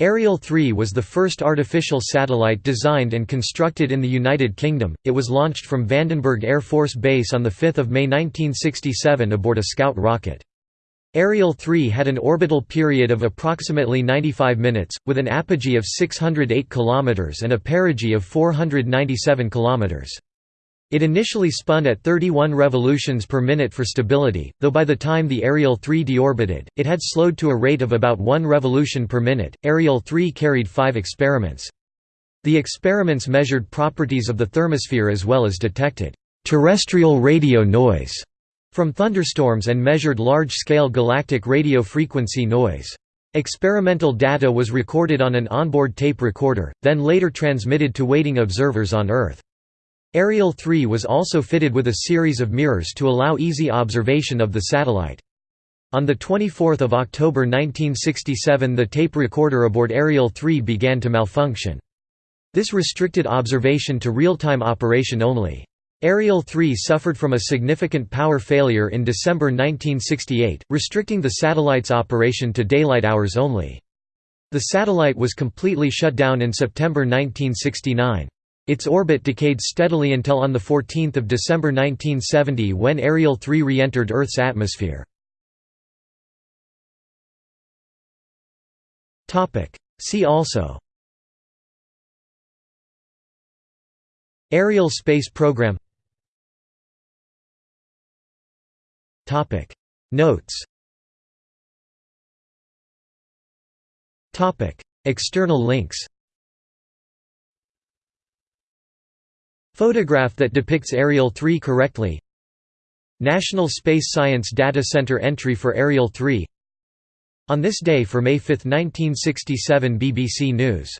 Ariel 3 was the first artificial satellite designed and constructed in the United Kingdom. It was launched from Vandenberg Air Force Base on 5 May 1967 aboard a Scout rocket. Ariel 3 had an orbital period of approximately 95 minutes, with an apogee of 608 km and a perigee of 497 km. It initially spun at 31 revolutions per minute for stability, though by the time the Ariel 3 deorbited, it had slowed to a rate of about 1 revolution per minute. Ariel 3 carried five experiments. The experiments measured properties of the thermosphere as well as detected terrestrial radio noise from thunderstorms and measured large-scale galactic radio frequency noise. Experimental data was recorded on an onboard tape recorder, then later transmitted to waiting observers on Earth. Ariel 3 was also fitted with a series of mirrors to allow easy observation of the satellite. On 24 October 1967 the tape recorder aboard Ariel 3 began to malfunction. This restricted observation to real-time operation only. Ariel 3 suffered from a significant power failure in December 1968, restricting the satellite's operation to daylight hours only. The satellite was completely shut down in September 1969. Its orbit decayed steadily until on 14 December 1970 when Ariel 3 re-entered Earth's atmosphere. See also. Ariel space program. Notes. External links Photograph that depicts Ariel 3 correctly. National Space Science Data Center entry for Ariel 3 On this day for May 5, 1967 BBC News